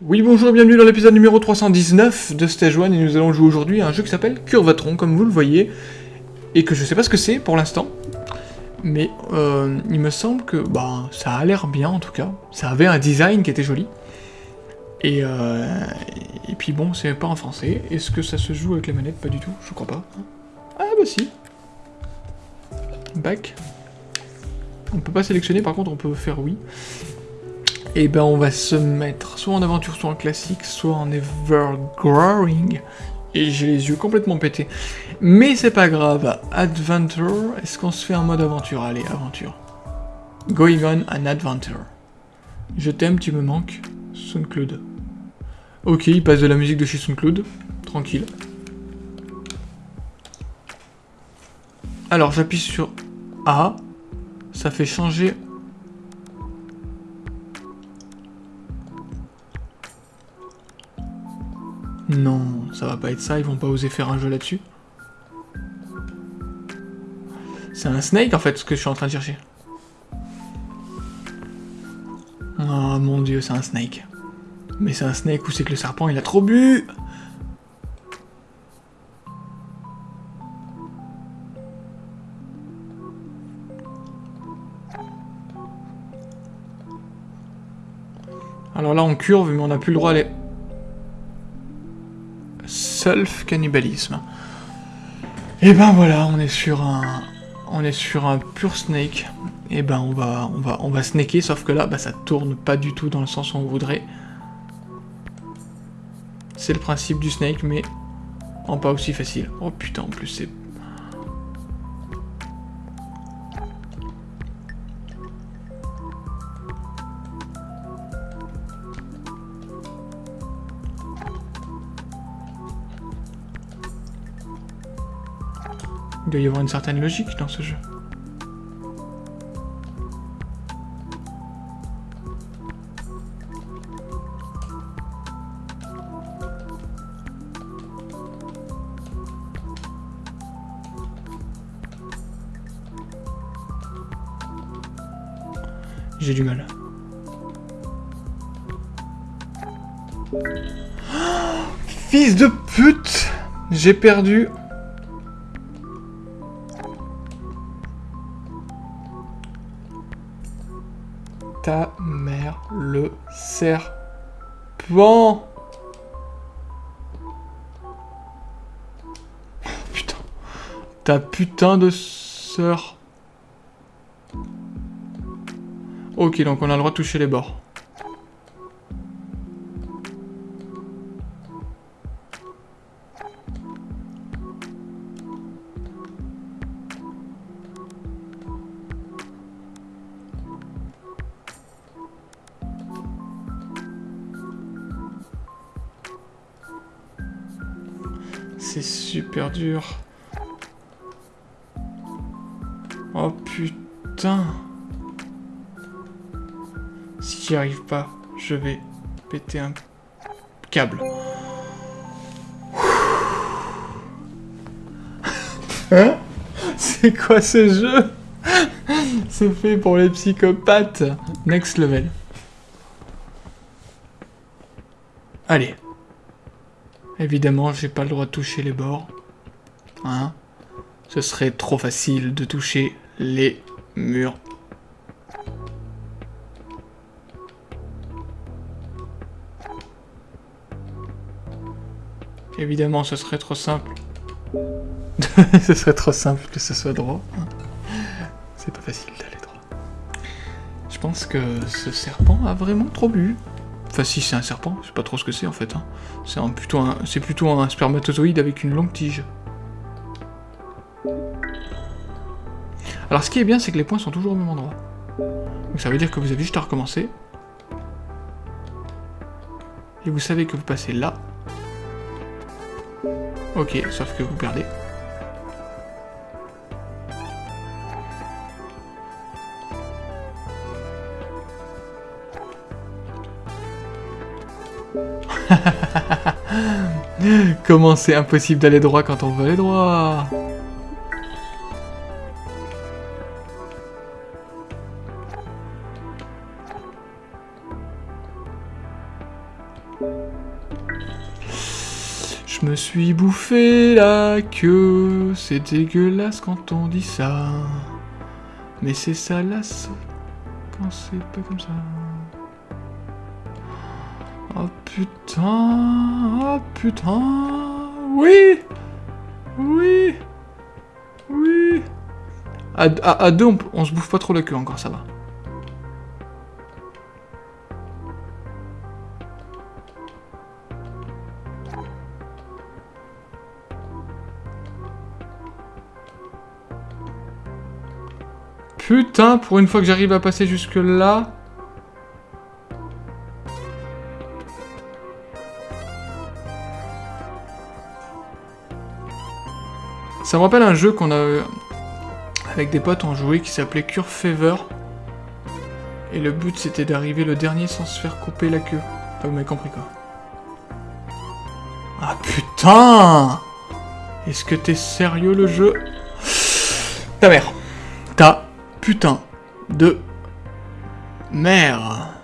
Oui bonjour, bienvenue dans l'épisode numéro 319 de Stage 1 et nous allons jouer aujourd'hui à un jeu qui s'appelle Curvatron comme vous le voyez et que je sais pas ce que c'est pour l'instant mais euh, il me semble que bah, ça a l'air bien en tout cas, ça avait un design qui était joli et, euh, et puis bon c'est pas en français, est-ce que ça se joue avec les manettes Pas du tout, je crois pas. Ah bah si Back on peut pas sélectionner, par contre on peut faire oui. Et ben on va se mettre soit en aventure, soit en classique, soit en evergrowing. Et j'ai les yeux complètement pétés. Mais c'est pas grave. Adventure, est-ce qu'on se fait un mode aventure? Allez, aventure. Going on an adventure. Je t'aime, tu me manques. SoundCloud. Ok, il passe de la musique de chez SoundCloud. Tranquille. Alors j'appuie sur A. Ça fait changer Non, ça va pas être ça, ils vont pas oser faire un jeu là-dessus. C'est un snake en fait ce que je suis en train de chercher. Oh mon dieu, c'est un snake. Mais c'est un snake ou c'est que le serpent il a trop bu Alors là on curve mais on n'a plus le droit à aller self-cannibalisme. Et ben voilà, on est sur un... On est sur un pur snake. Et ben on va, on va, on va snaker, sauf que là, bah, ça tourne pas du tout dans le sens où on voudrait. C'est le principe du snake, mais en pas aussi facile. Oh putain, en plus c'est Il doit y avoir une certaine logique dans ce jeu. Du mal. Fils de pute J'ai perdu ta mère le serpent Putain. Ta putain de sœur. Ok, donc on a le droit de toucher les bords. C'est super dur. Oh putain. J'y arrive pas, je vais péter un câble. Hein? C'est quoi ce jeu? C'est fait pour les psychopathes. Next level. Allez. Évidemment, j'ai pas le droit de toucher les bords. Hein? Ce serait trop facile de toucher les murs. Évidemment, ce serait trop simple. ce serait trop simple que ce soit droit. C'est pas facile d'aller droit. Je pense que ce serpent a vraiment trop bu. Enfin si c'est un serpent, je sais pas trop ce que c'est en fait. Hein. C'est plutôt, un, plutôt un spermatozoïde avec une longue tige. Alors ce qui est bien, c'est que les points sont toujours au même endroit. Donc ça veut dire que vous avez juste à recommencer. Et vous savez que vous passez là. Ok, sauf que vous perdez. Comment c'est impossible d'aller droit quand on veut aller droit? Je me suis bouffé la queue, c'est dégueulasse quand on dit ça. Mais c'est salace quand c'est pas comme ça. Oh putain, oh putain, oui, oui, oui. À, deux, on, on se bouffe pas trop la queue encore, ça va. Putain, pour une fois que j'arrive à passer jusque là... Ça me rappelle un jeu qu'on a... Avec des potes, on jouait qui s'appelait Cure Fever. Et le but, c'était d'arriver le dernier sans se faire couper la queue. Vous m'avez compris, quoi. Ah, putain Est-ce que t'es sérieux, le jeu? Ta mère. Ta putain de mère.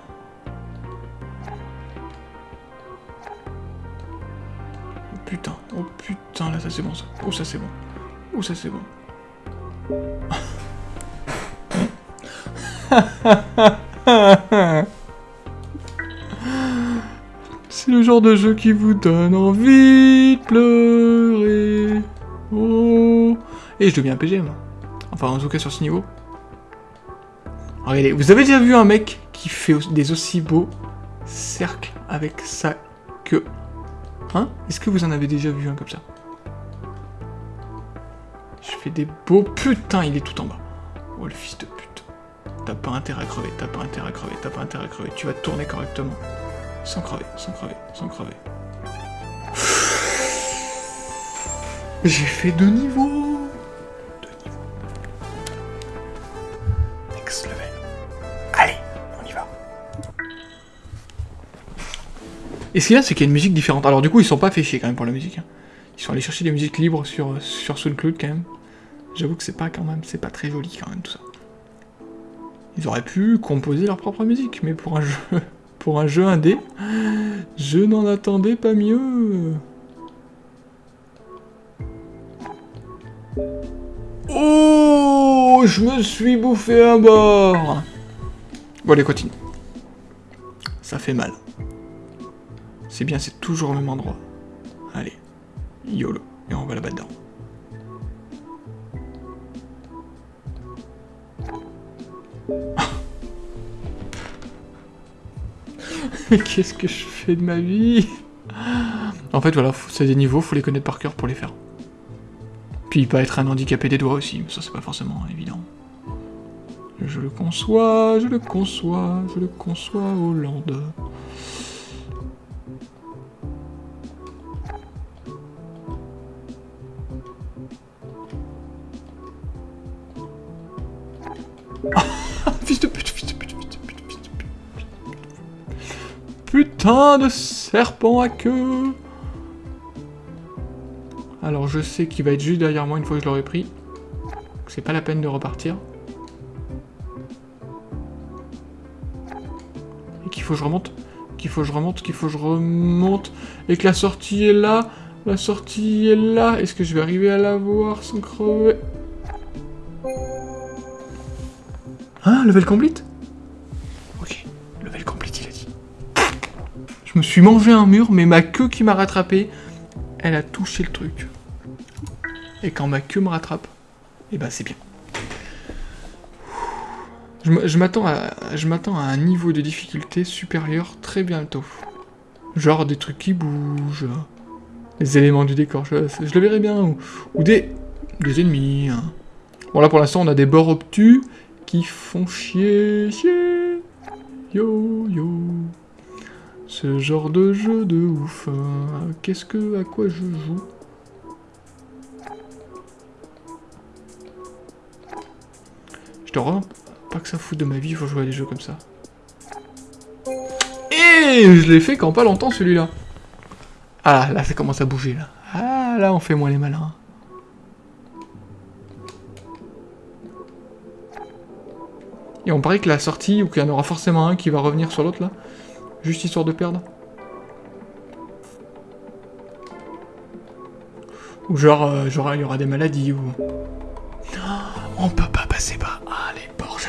Oh putain, oh putain, là ça c'est bon ça. Oh ça c'est bon. Oh ça c'est bon. c'est le genre de jeu qui vous donne envie de pleurer. Oh. Et je deviens PGM. Enfin, en tout cas sur ce niveau. Regardez, vous avez déjà vu un mec qui fait des aussi beaux cercles avec sa queue Hein Est-ce que vous en avez déjà vu un comme ça Je fais des beaux... Putain, il est tout en bas. Oh, le fils de pute. T'as pas intérêt à crever, t'as pas intérêt à crever, t'as pas intérêt à crever. Tu vas tourner correctement. Sans crever, sans crever, sans crever. J'ai fait deux niveaux Et ce qu'il y a, c'est qu'il y a une musique différente. Alors du coup, ils sont pas fait chier quand même pour la musique. Hein. Ils sont allés chercher des musiques libres sur, sur SoundCloud quand même. J'avoue que c'est pas quand même, c'est pas très joli quand même tout ça. Ils auraient pu composer leur propre musique, mais pour un jeu, pour un jeu indé, je n'en attendais pas mieux. Oh, je me suis bouffé un bord. Bon allez, continue. Ça fait mal. C'est bien, c'est toujours au même endroit. Allez, YOLO, et on va là-bas dedans. Qu'est-ce que je fais de ma vie? En fait, voilà, c'est des niveaux, faut les connaître par cœur pour les faire. Puis pas être un handicapé des doigts aussi, mais ça c'est pas forcément évident. Je le conçois, je le conçois, je le conçois, Hollande. fils de pute, fils de pute, fils de pute, fils de pute. Putain de serpent à queue Alors je sais qu'il va être juste derrière moi une fois que je l'aurai pris. C'est pas la peine de repartir. Et qu'il faut que je remonte, qu'il faut que je remonte, qu'il faut que je remonte, et que la sortie est là, la sortie est là. Est-ce que je vais arriver à la voir sans crever? Hein, level complete? Ok, level complete, il a dit. Je me suis mangé un mur, mais ma queue qui m'a rattrapé, elle a touché le truc. Et quand ma queue me rattrape, eh ben c'est bien. Je m'attends à, un niveau de difficulté supérieur très bientôt. Genre des trucs qui bougent, des éléments du décor, je, le verrai bien, ou, des, des ennemis. Hein. Bon là pour l'instant on a des bords obtus, qui font chier, chier, yo, yo. Ce genre de jeu de ouf. Hein. Qu'est-ce que, à quoi je joue? Pas que ça fout de ma vie, faut jouer à des jeux comme ça. Et je l'ai fait quand pas longtemps celui-là. Ah, là, ça commence à bouger, là. Ah, là, on fait moins les malins. Et on paraît que la sortie, ou qu'il y en aura forcément un qui va revenir sur l'autre, là. Juste histoire de perdre. Ou genre, euh, il y aura des maladies, ou... on peut pas passer par...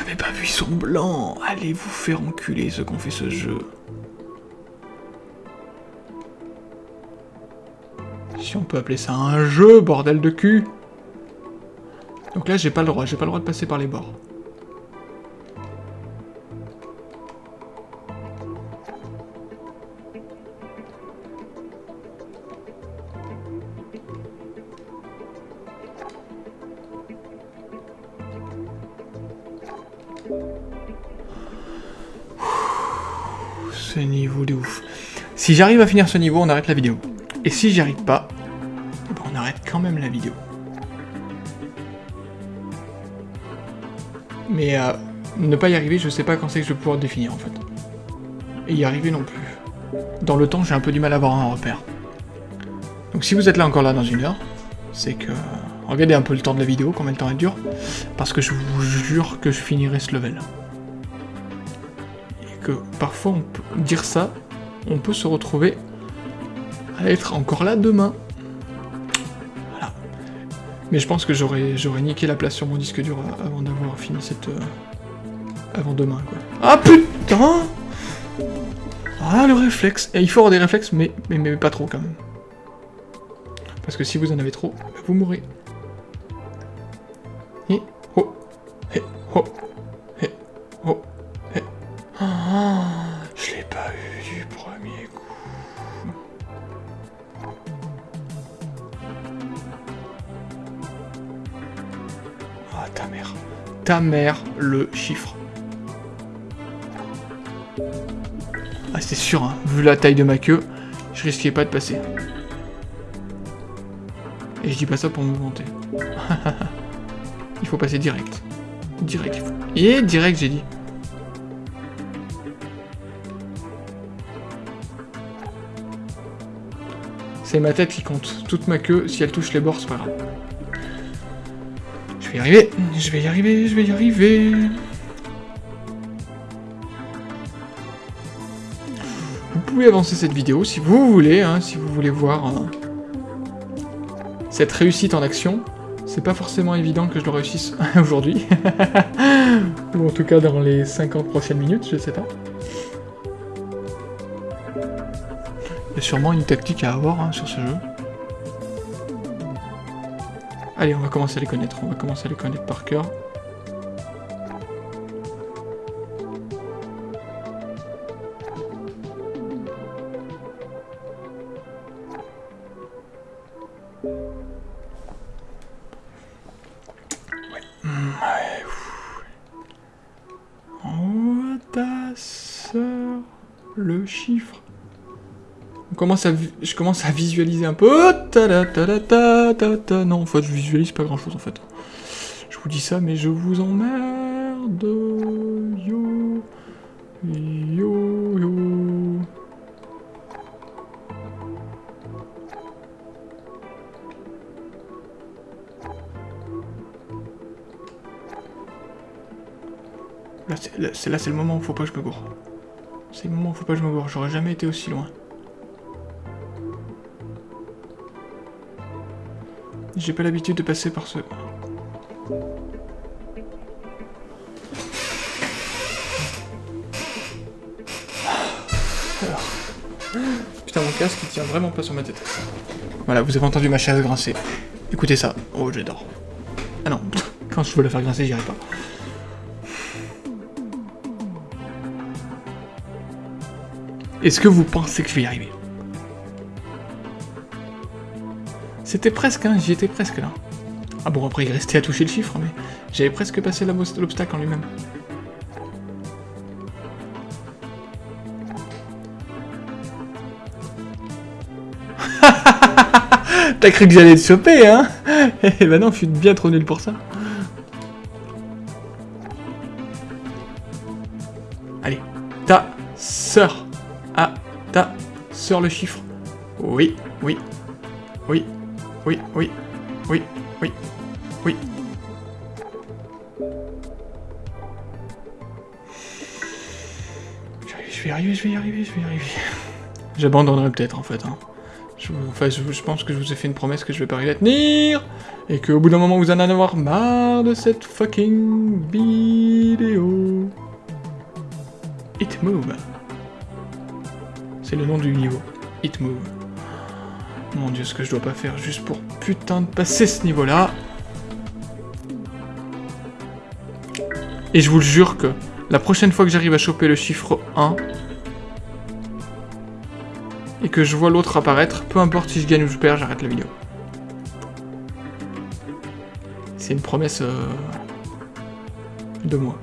J'avais pas vu, ils sont blancs Allez vous faire enculer, ceux qu'on fait ce jeu? Si on peut appeler ça un jeu, bordel de cul Donc là, j'ai pas le droit, j'ai pas le droit de passer par les bords. Ce niveau de ouf. Si j'arrive à finir ce niveau, on arrête la vidéo. Et si j'y arrive pas, ben, on arrête quand même la vidéo. Mais euh, ne pas y arriver, je sais pas quand c'est que je vais pouvoir définir en fait. Et y arriver non plus. Dans le temps, j'ai un peu du mal à avoir un repère. Donc si vous êtes là encore là dans une heure, c'est que... Regardez un peu le temps de la vidéo, combien de temps elle dure, parce que je vous jure que je finirai ce level. Que parfois, on peut dire ça, on peut se retrouver à être encore là demain. Voilà. Mais je pense que j'aurais niqué la place sur mon disque dur avant d'avoir fini cette... Euh, avant demain, quoi. Ah putain Ah, le réflexe Et il faut avoir des réflexes, mais, mais, mais pas trop, quand même. Parce que si vous en avez trop, vous mourrez. Et... Oh Et... Oh. Je l'ai pas eu du premier coup. Ah, ta mère. Ta mère, le chiffre. Ah, c'est sûr, hein. vu la taille de ma queue, je risquais pas de passer. Et je dis pas ça pour me vanter. il faut passer direct. Direct. Et direct, j'ai dit. C'est ma tête qui compte. Toute ma queue, si elle touche les bords, c'est pas grave. Je vais y arriver, je vais y arriver, je vais y arriver. Vous pouvez avancer cette vidéo si vous voulez, hein, si vous voulez voir hein, cette réussite en action. C'est pas forcément évident que je le réussisse aujourd'hui. Ou en tout cas dans les 50 prochaines minutes, je sais pas. Sûrement une tactique à avoir hein, sur ce jeu. Allez, on va commencer à les connaître. On va commencer à les connaître par cœur. Je commence à visualiser un peu. Oh. Non, en fait, je visualise pas grand chose en fait. Je vous dis ça, mais je vous emmerde. Yo. Yo, yo. Là, c'est là, c'est le moment où faut pas que je me gourre. C'est le moment où faut pas que je me gourre. J'aurais jamais été aussi loin. J'ai pas l'habitude de passer par ce... Putain, mon casque, il tient vraiment pas sur ma tête. Voilà, vous avez entendu ma chaise grincer. Écoutez ça. Oh, j'adore. Ah non, quand je veux la faire grincer, j'y arrive pas. Est-ce que vous pensez que je vais y arriver? C'était presque, hein, j'y étais presque là. Ah bon, après il restait à toucher le chiffre, mais j'avais presque passé l'obstacle en lui-même. T'as cru que j'allais te choper, hein? Eh ben non, je suis bien trop nul pour ça. Allez, ta sœur. Ah, ta sœur le chiffre. Oui, oui, oui, oui, oui, oui, oui, oui. Je vais y arriver, je vais y arriver, je vais y arriver. J'abandonnerai peut-être en fait. Hein. Je, enfin, je, pense que je vous ai fait une promesse que je vais pas arriver à tenir. Et qu'au bout d'un moment vous en allez avoir marre de cette fucking vidéo. It Move. C'est le nom du niveau. It Move. Mon dieu, ce que je dois pas faire juste pour putain de passer ce niveau-là. Et je vous le jure que la prochaine fois que j'arrive à choper le chiffre 1, et que je vois l'autre apparaître, peu importe si je gagne ou je perds, j'arrête la vidéo. C'est une promesse euh, de moi.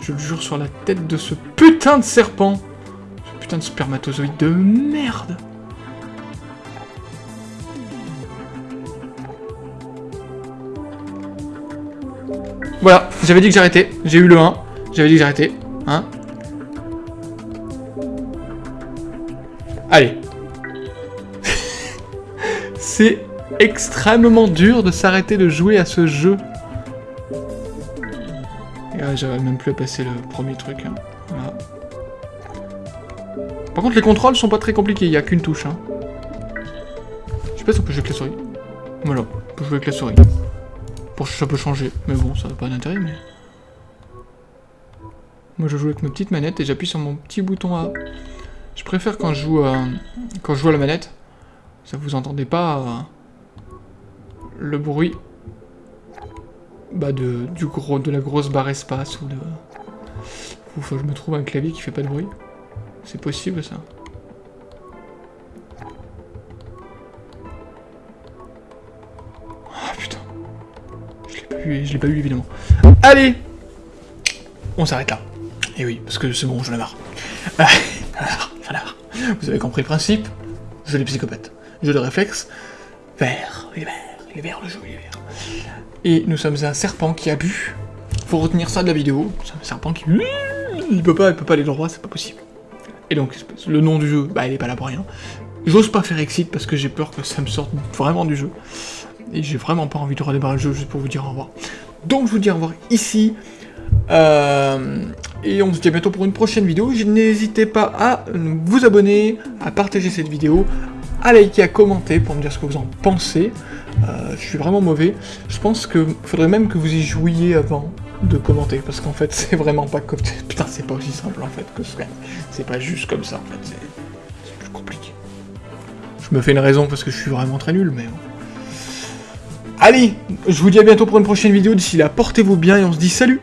Je le jure sur la tête de ce putain de serpent. De spermatozoïde de merde. Voilà, j'avais dit que j'arrêtais. J'ai eu le 1. J'avais dit que j'arrêtais. Hein Allez. C'est extrêmement dur de s'arrêter de jouer à ce jeu. Et j'arrive même plus à passer le premier truc. Hein. Par contre, les contrôles sont pas très compliqués, il n'y a qu'une touche. Hein. Je sais pas si on peut jouer avec la souris. Voilà, on peut jouer avec la souris. Pour ça peut changer, mais bon, ça n'a pas d'intérêt, mais... Moi, je joue avec ma petite manette et j'appuie sur mon petit bouton A. Je préfère quand je joue, euh, quand je joue à la manette. Ça vous entendez pas euh, le bruit bah de la grosse barre espace ou de... Faut que je me trouve un clavier qui fait pas de bruit. C'est possible ça. Ah putain. Je l'ai pas eu, je l'ai pas évidemment. Allez On s'arrête là. Et oui, parce que c'est bon, j'en ai marre. Vous avez compris le principe? Je les psychopathe. Jeu de réflexe. Vert, il est vert, il est vert le jeu, il est vert. Et nous sommes un serpent qui a bu. Faut retenir ça de la vidéo. C'est un serpent qui... Il peut pas, il peut pas aller droit, c'est pas possible. Et donc, le nom du jeu, bah il est pas là pour rien. J'ose pas faire exit parce que j'ai peur que ça me sorte vraiment du jeu. Et j'ai vraiment pas envie de redémarrer le jeu juste pour vous dire au revoir. Donc je vous dis au revoir ici. Euh, et on se dit à bientôt pour une prochaine vidéo. N'hésitez pas à vous abonner, à partager cette vidéo, à liker, à commenter pour me dire ce que vous en pensez. Euh, je suis vraiment mauvais. Je pense que faudrait même que vous y jouiez avant de commenter, parce qu'en fait, c'est vraiment pas. Putain, c'est pas aussi simple, en fait, que ce C'est pas juste comme ça, en fait, c'est plus compliqué. Je me fais une raison parce que je suis vraiment très nul, mais... Allez, je vous dis à bientôt pour une prochaine vidéo. D'ici là, portez-vous bien et on se dit salut